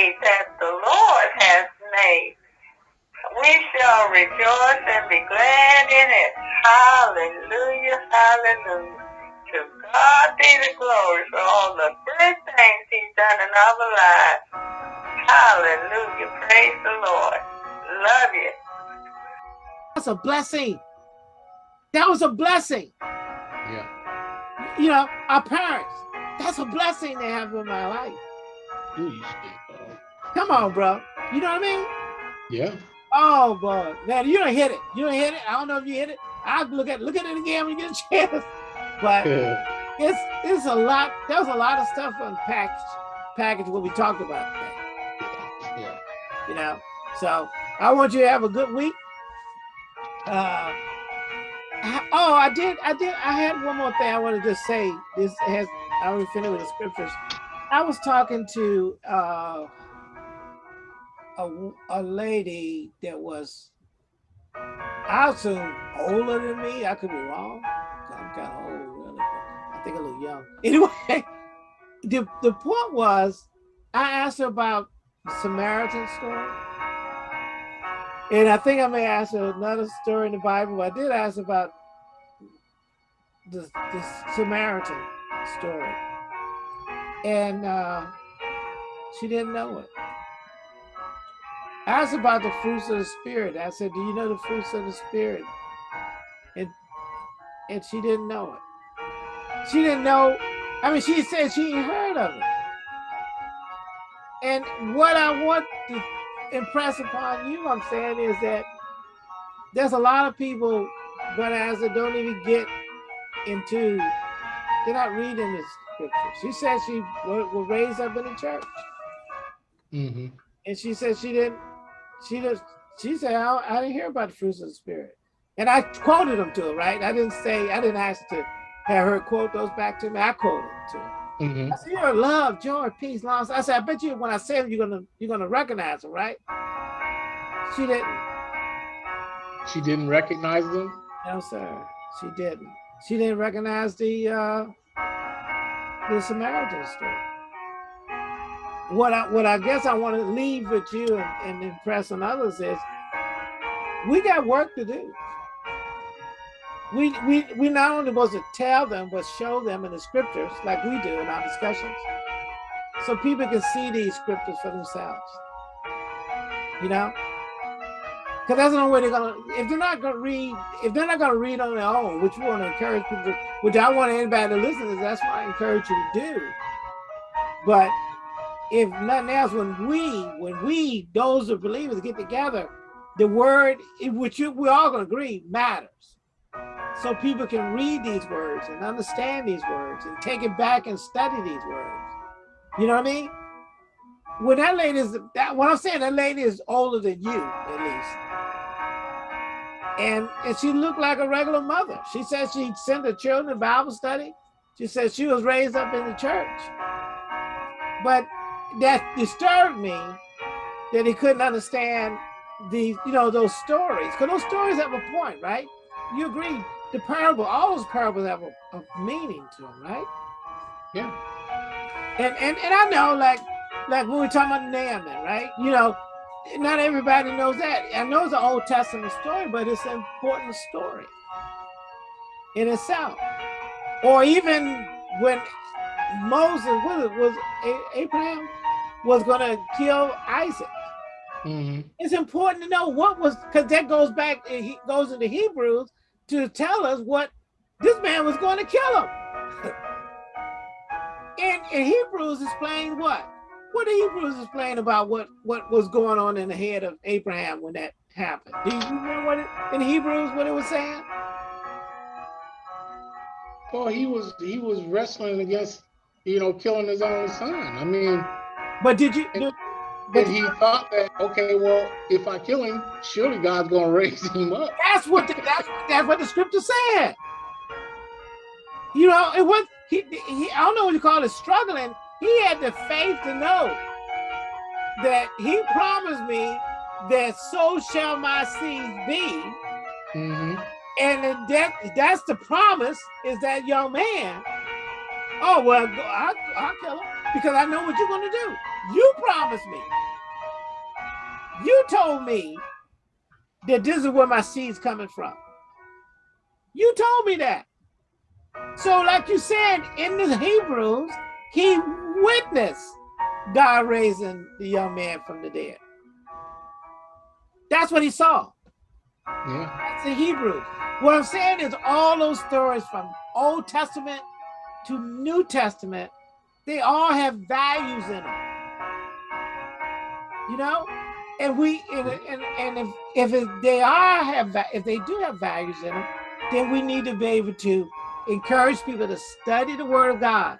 day that the Lord has made. We shall rejoice and be glad in it. Hallelujah, hallelujah. To God be the glory for all the good things he's done in our lives. Hallelujah, praise the Lord. Love you. That's a blessing. That was a blessing. Yeah. You know, our parents, that's a blessing they have in my life. Come on, bro. You know what I mean? Yeah. Oh boy, man, you don't hit it. You don't hit it. I don't know if you hit it. I'll look at look at it again when you get a chance. But Yeah. it's it's a lot. There was a lot of stuff unpackaged, package what we talked about today. Yeah. You know, so I want you to have a good week. Uh, I- oh, I did, I did, I had one more thing I wanted to say. This has I already finished with the scriptures. I was talking to uh, a a lady that was, I assume older than me. I could be wrong. I'm kind of old, really, but I think I look young. Anyway, the the point was, I asked her about the Samaritan story. And I think I may ask her another story in the Bible. But I did ask about the, the Samaritan story. And uh, she didn't know it. Asked about the fruits of the Spirit. I said, Do you know the fruits of the Spirit? And, and she didn't know it. She didn't know. I mean, she said she heard of it. And what I want to impress upon you, I'm saying, is that there's a lot of people, but as they don't even get into, they're not reading the scriptures. She said she was raised up in the church, Mm-hmm. and she said she didn't. She just. She said I, I didn't hear about the fruits of the spirit, and I quoted them to her. Right? I didn't say I didn't ask to have her quote those back to me. I quoted them to her. Mm-hmm. I said, "You're love, joy, peace, long." I said, "I bet you when I say them, you're gonna you're gonna recognize them, right?" She didn't. She didn't recognize them. No, sir. She didn't. She didn't recognize the uh, the Samaritan story. What I what I guess I want to leave with you and, and impress on others is we got work to do. We we we not only supposed to tell them but show them in the scriptures like we do in our discussions, so people can see these scriptures for themselves. You know, because that's the only way they're gonna. If they're not gonna read, if they're not gonna read on their own, which we want to encourage people, to, which I want anybody to listen to, that's what I encourage you to do. But if nothing else, when we, when we, those of believers, get together, the word, which you, we're all gonna agree, matters. So people can read these words and understand these words and take it back and study these words. You know what I mean? When that lady is that what I'm saying, that lady is older than you, at least and and she looked like a regular mother. She said she sent her children to Bible study. She said she was raised up in the church. But that disturbed me that he couldn't understand the you know those stories because those stories have a point, right? You agree? The parable, all those parables have a, a meaning to them, right? Yeah. And and and I know, like like when we're talking about Naaman, right? You know, not everybody knows that. I know it's an Old Testament story, but it's an important story in itself. Or even when Moses was was Abraham was going to kill Isaac. Mm-hmm. It's important to know what was because that goes back. He goes into Hebrews to tell us what this man was going to kill him. and, and Hebrews explain what what the Hebrews explain about what what was going on in the head of Abraham when that happened. Do you remember what it, in Hebrews what it was saying? Well, he was he was wrestling against, you know, killing his own son. I mean, But did you? And- but and he thought that okay, well, if I kill him, surely God's gonna raise him up. that's what the, that's that's what the scripture said. You know, it was he, he I don't know what you call it struggling. He had the faith to know that he promised me that so shall my seed be. Mm-hmm. And that that's the promise is that young man. Oh well, I, I'll kill him because I know what you're going to do. You promised me. You told me that this is where my seed's coming from. You told me that. So like you said in the Hebrews, he witnessed God raising the young man from the dead. That's what he saw. Yeah. That's the Hebrews. What I'm saying is all those stories from Old Testament to New Testament, they all have values in them. You know, and we and and, and if if it, they are have if they do have values in them, then we need to be able to encourage people to study the Word of God,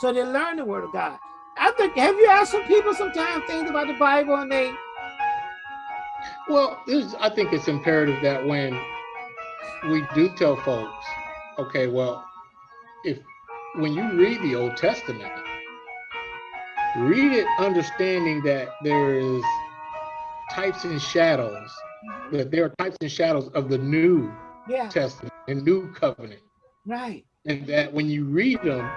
so they learn the Word of God. I think have you asked some people sometimes things about the Bible and they Well, this, I think it's imperative that when we do tell folks, okay, well, if when you read the Old Testament, read it understanding that there is types and shadows, mm-hmm. that there are types and shadows of the New yeah. Testament and New Covenant, right. And that when you read them,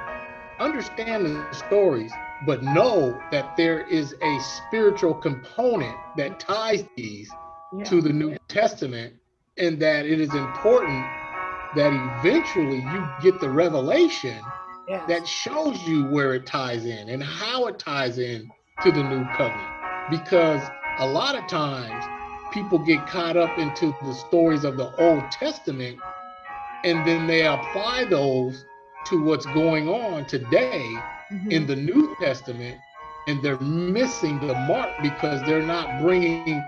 understand the stories, but know that there is a spiritual component that ties these yeah. to the New Testament, and that it is important that eventually you get the revelation yes. that shows you where it ties in and how it ties in to the new covenant. Because a lot of times people get caught up into the stories of the Old Testament and then they apply those to what's going on today Mhm. in the New Testament and they're missing the mark because they're not bringing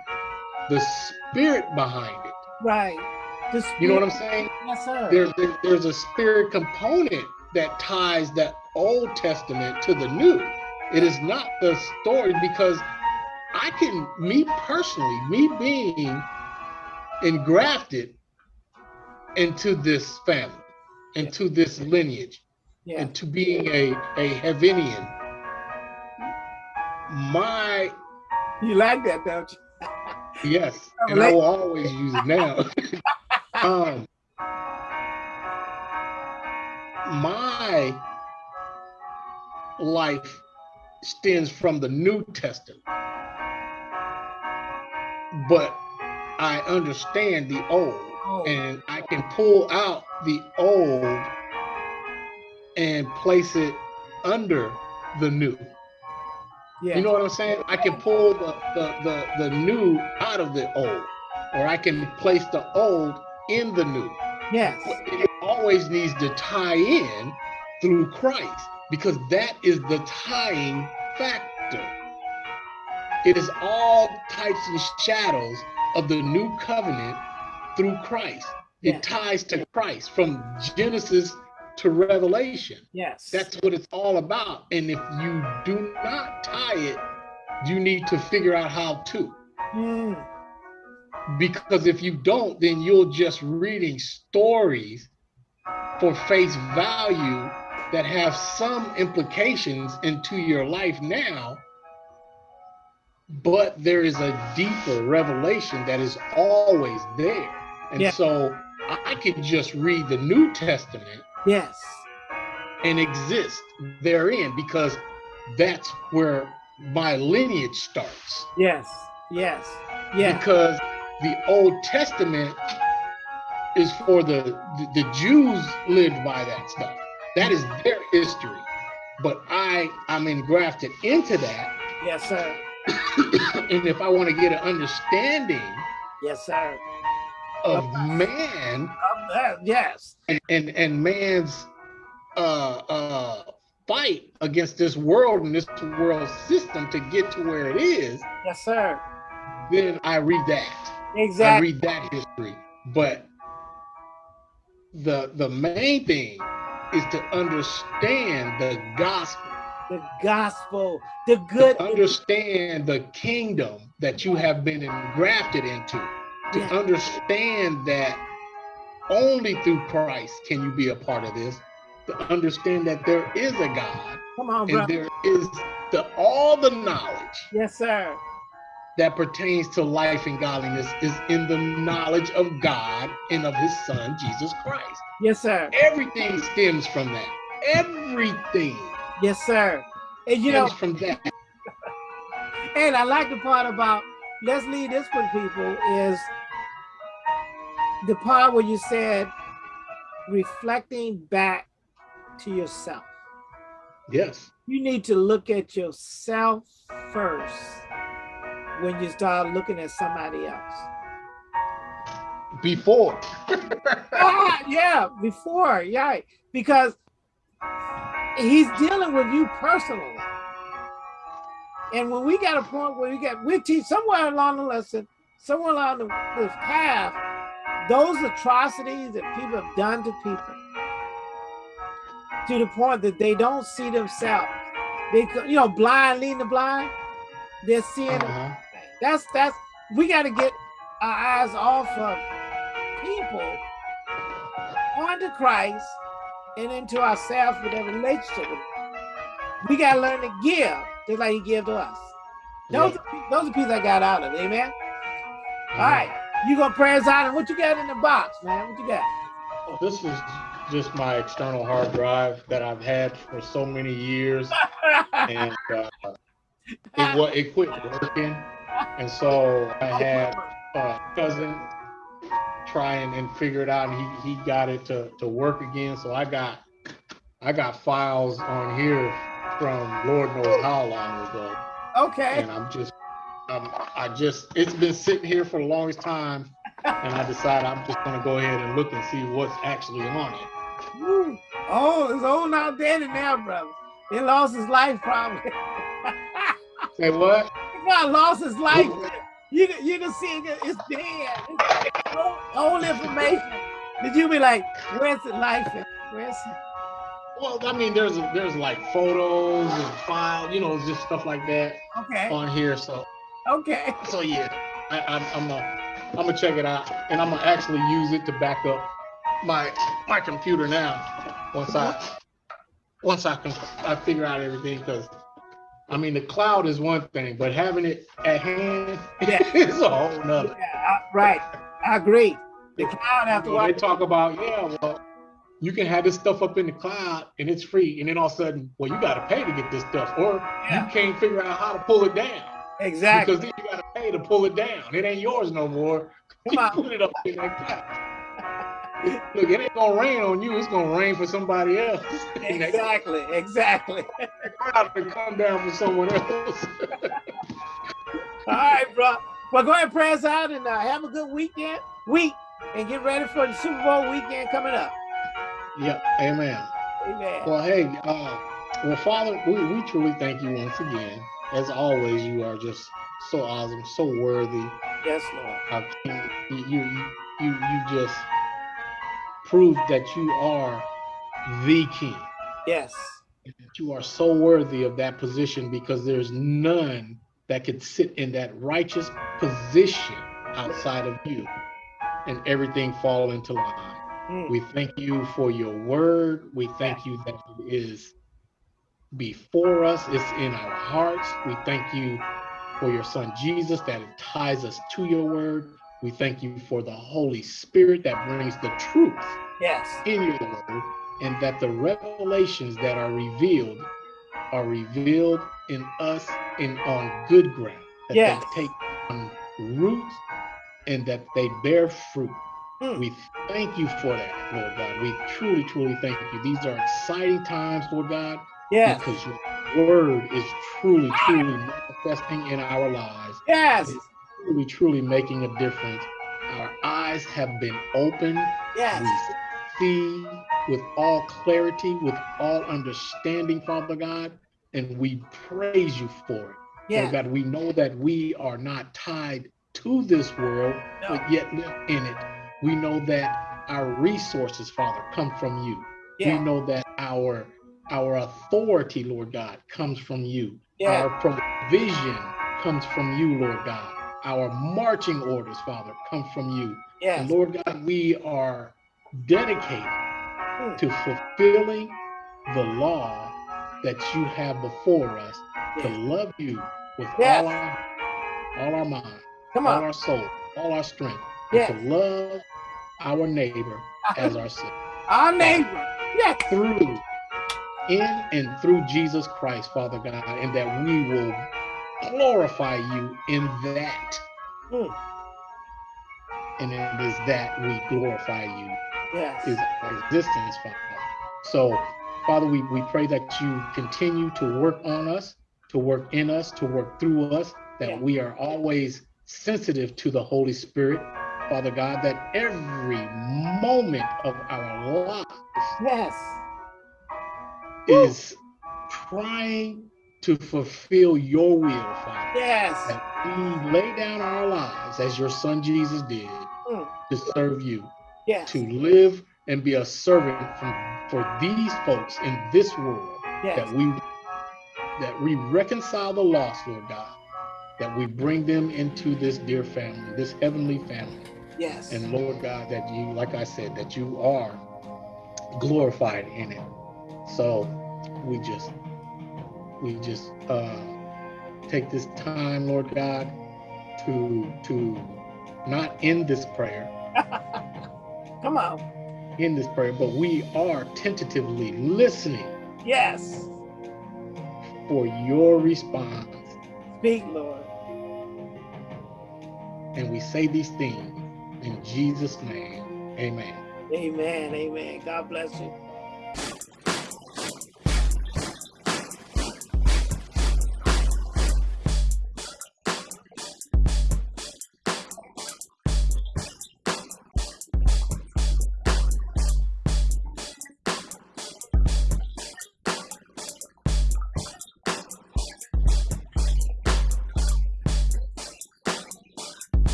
the spirit behind it. right You know what I'm saying? yes sir There's there- there's a spirit component that ties that Old Testament to the New. It is not the story because I can, me personally, me being engrafted into this family, into this lineage, yeah. and to being a a Heavenian. My you like that don't you? Yes, and I will always use it now. um, my life stems from the New Testament, but I understand the Old, oh, and can pull out the Old and place it under the New. yeah You know what I'm saying? I can pull the, the, the, the new out of the old, or I can place the old in the new. yes it always needs to tie in through Christ because that is the tying factor. It is all types and shadows of the new covenant through Christ. It ties to Christ from Genesis to Revelation. yes That's what it's all about. And if you do not tie it, you need to figure out how to. Mm, Because if you don't, then you're just reading stories for face value that have some implications into your life now. But there is a deeper revelation that is always there. And Yeah. so I can just read the New Testament yes and exist therein because that's where my lineage starts. yes yes yeah Because the Old Testament is for the, the the Jews lived by that stuff. That is their history. But I I'm engrafted into that. yes sir and if I want to get an understanding yes sir of man yes and and, and man's uh uh fight against this world and this world system to get to where it is, yes sir then I read that. Exactly. I read that history. But the the main thing is to understand the gospel, the gospel the good to understand the kingdom that you have been engrafted into, to Yeah. understand that only through Christ can you be a part of this, to understand that there is a God come on and bro there is the all the knowledge yes sir that pertains to life and godliness is in the knowledge of God and of his son, Jesus Christ. yes sir Everything stems from that. Everything yes sir and you know stems from that. And I like the part about let's leave this with people is the part where you said reflecting back to yourself. Yes. You need to look at yourself first when you start looking at somebody else. Before. ah, yeah, before, yeah, because he's dealing with you personally. And when we got a point where we get, we teach somewhere along the lesson, somewhere along the, the path, those atrocities that people have done to people, to the point that they don't see themselves. They, you know, blind leading the blind. They're seeing. Uh -huh. That's that's. We got to get our eyes off of people onto Christ and into ourselves with a relationship. We got to learn to give just like He gave to us. Those yeah. are, those are pieces I got out of it. Amen. All right, you gonna pray us out, and what you got in the box, man? What you got? This is just my external hard drive that I've had for so many years, and uh, it it quit working, and so I had a cousin try and, and figure it out, and he he got it to to work again. So I got I got files on here from Lord knows how long ago. Okay. And I'm just um, I just it's been sitting here for the longest time and I decided I'm just gonna go ahead and look and see what's actually on it. Oh, it's old now dead now, brother. He lost his life probably. Say what? He lost his life. You can, you can see it, it's dead. It's old, information. Did you be like, where's the life? Where's it? Well, I mean, there's there's like photos and files, you know, just stuff like that. Okay. On here, so. Okay. So yeah, I, I'm I'm a, I'm gonna check it out, and I'm gonna actually use it to back up my my computer now once I once I can I figure out everything because I mean the cloud is one thing, but having it at hand yeah. is a whole nother. Yeah, right. I agree. The cloud after you know, they talk about yeah, well, you can have this stuff up in the cloud and it's free, and then all of a sudden, well, you got to pay to get this stuff, or yeah. you can't figure out how to pull it down. Exactly. Because then you got to pay to pull it down. It ain't yours no more. Come on. Put it up in that. Look, it ain't gonna rain on you. It's gonna rain for somebody else. Exactly. exactly. Cloud to come down for someone else. All right, bro. Well, go ahead, and pray us out, and uh, have a good weekend, week, and get ready for the Super Bowl weekend coming up. Yep. Amen. Amen. Well, hey, uh, well, Father, we, we truly thank you once again. As always, you are just so awesome, so worthy. Yes, Lord. you, you, you, you just prove that you are the king. Yes. That you are so worthy of that position because there's none that could sit in that righteous position outside of you and everything fall into line. Mm. We thank you for your word. We thank you that it is before us, it's in our hearts. We thank you for your son Jesus that it ties us to your word. We thank you for the Holy Spirit that brings the truth yes. in your word, and that the revelations that are revealed are revealed in us and on good ground. That yes. they take on root and that they bear fruit. Hmm. We thank you for that, Lord God. We truly, truly thank you. These are exciting times, Lord God. Yes. Because your word is truly, truly manifesting in our lives. Yes truly, truly making a difference. Our eyes have been opened. Yes. We see with all clarity, with all understanding, Father God, and we praise you for it. Yeah. Lord God, we know that we are not tied to this world, no. but yet live in it. We know that our resources, Father, come from you. Yeah. We know that our our authority, Lord God, comes from you. Yeah. Our provision comes from you, Lord God our marching orders, Father, come from you. Yes. And Lord God, we are dedicated hmm. to fulfilling the law that you have before us yes. to love you with yes. all our all our mind, come all our soul, all our strength, yes. to love our neighbor as ourselves. Our neighbor, yes. Through in and through Jesus Christ, Father God, and that we will glorify you in that. Mm. And it is that we glorify you Yes. is our existence, Father. So, Father, we, we pray that you continue to work on us, to work in us, to work through us, that Yeah. we are always sensitive to the Holy Spirit, Father God, that every moment of our lives Yes. Is trying to fulfill your will, Father. Yes. That we lay down our lives as your son Jesus did Mm. to serve you. Yes. to live and be a servant from, for these folks in this world Yes. that we that we reconcile the lost lord god that we bring them into this dear family this heavenly family Yes. and lord god that you like i said that you are glorified in it so we just we just uh take this time lord god to to not end this prayer Come on. in this prayer, but we are tentatively listening Yes. for your response. Speak, Lord. And we say these things in Jesus' name. Amen. Amen. Amen. God bless you.